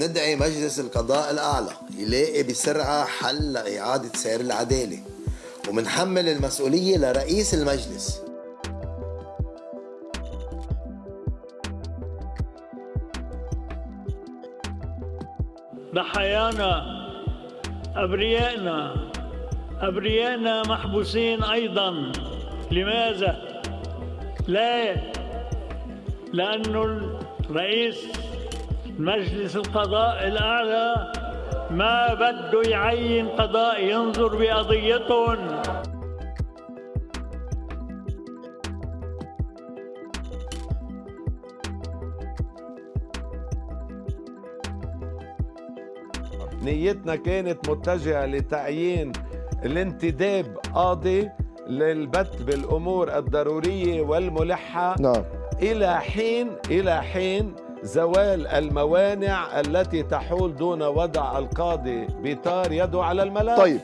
ندعي مجلس القضاء الأعلى يلاقي بسرعة حل لإعادة سير العدالة ومنحمل المسؤولية لرئيس المجلس. ضحايانا أبريائنا أبريائنا محبوسين أيضا لماذا؟ لا لأنه الرئيس مجلس القضاء الأعلى ما بده يعين قضاء ينظر بقضيتهم نيتنا كانت متجهة لتعيين الانتداب قاضي للبت بالأمور الضرورية والملحة. نعم. إلى حين إلى حين زوال الموانع التي تحول دون وضع القاضي بطار يده على الملف. طيب.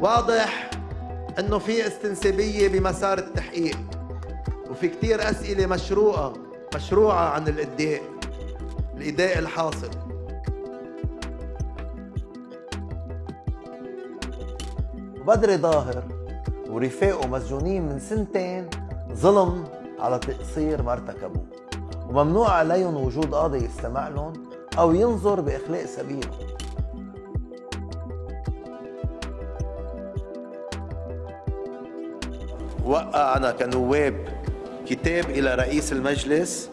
واضح. إنه في استنسابية بمسار التحقيق وفي كتير أسئلة مشروعة مشروعة عن الإداء الإداء الحاصل. بدر ظاهر ورفاقه مسجونين من سنتين ظلم على تقصير ما ارتكبوه وممنوع عليهم وجود قاضي يستمع لهم أو ينظر بإخلاء سبيلهم وقعنا كنواب كتاب إلى رئيس المجلس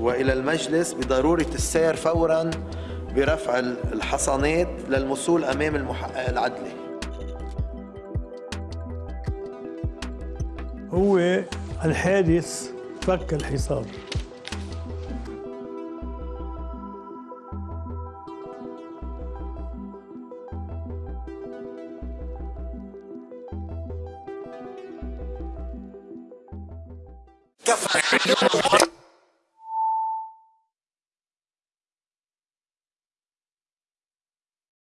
وإلى المجلس بضرورة السير فورا برفع الحصانات للمصول أمام المحقق العدلي هو الحادث فك الحصار. Get the fuck